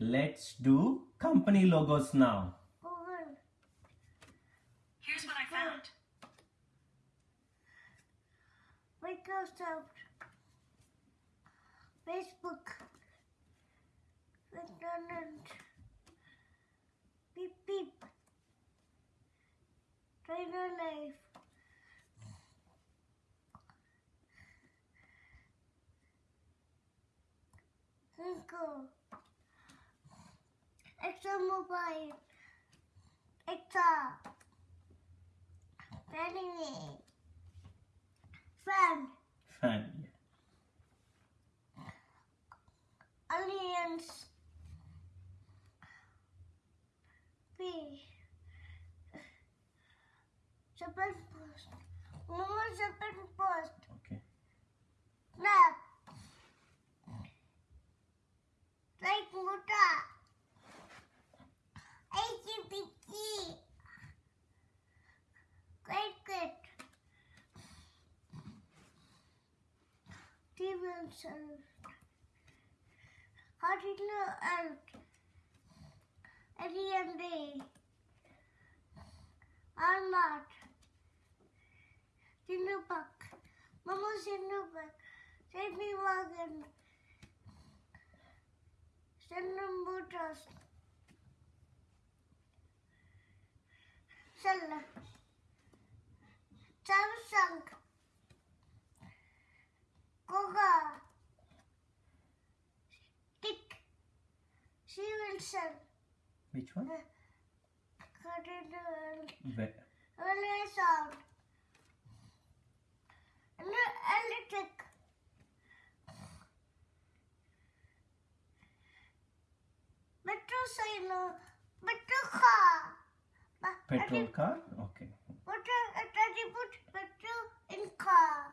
Let's do company logos now. Here's what I found. Microsoft, Facebook, McDonald's, Beep Beep, Trainer Life, Google, ExxonMobil, Exa, Anyway, Fan, Fan. Alliance, Stevenson, Cardinal Earth, Eddie and Day, Armat, Sinupak, Mama Sinupak, Sydney Wagon, Sendam Butas, Sella, Samsung, Koga, Tick, Stevenson, Which one? Where? Early sound. Electric. Metro sign. Metro car. Petrol car? Okay. Metro, ati put petrol in car.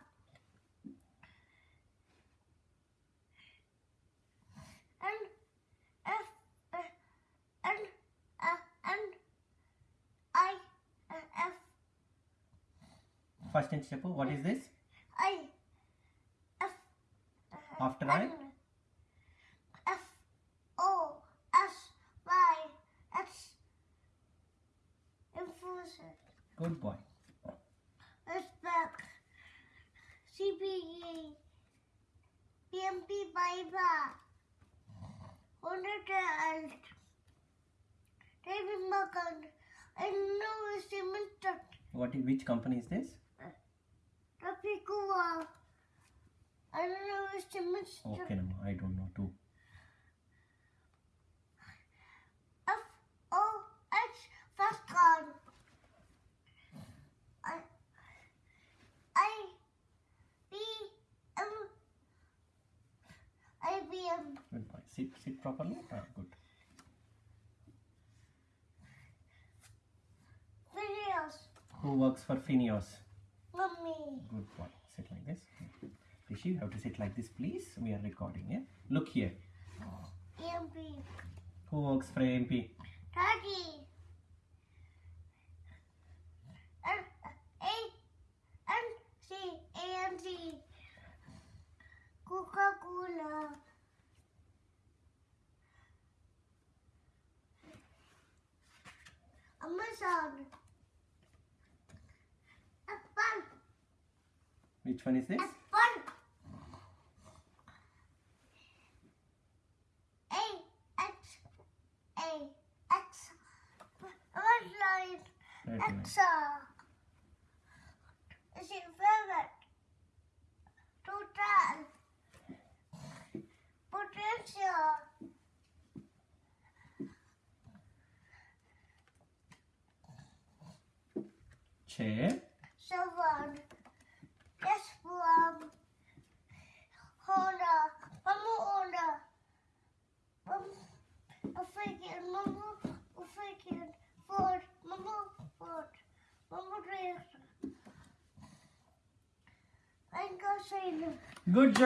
And F uh, and uh, and I uh, F First in step, what is this? I F uh, After I? F O S Y X Enforcer Good boy. Respect CPE PMP Biber Hundred and David Morgan I know it's What which company is this? Tropicua I don't know it's cemented Okay, Nama, I don't know too. F O first card. I I B M I B M Good boy. Sit, sit properly. Ah, good. videos. Who works for Phineos? Mummy. Good boy. Sit like this. Rishi, you have to sit like this, please. We are recording, yeah? Look here. EMP. Who works for AMP? Daddy. And A and C A. Coca Cola. Amazon. Red line. Exa. Is it favorite? Total. Potential. Chair. Seven. Yes, one. Honda. Mama Honda. Mama. African. Mama. African. Ford. Mama. Ford. Mama Dress. I'm going to say no. Good job.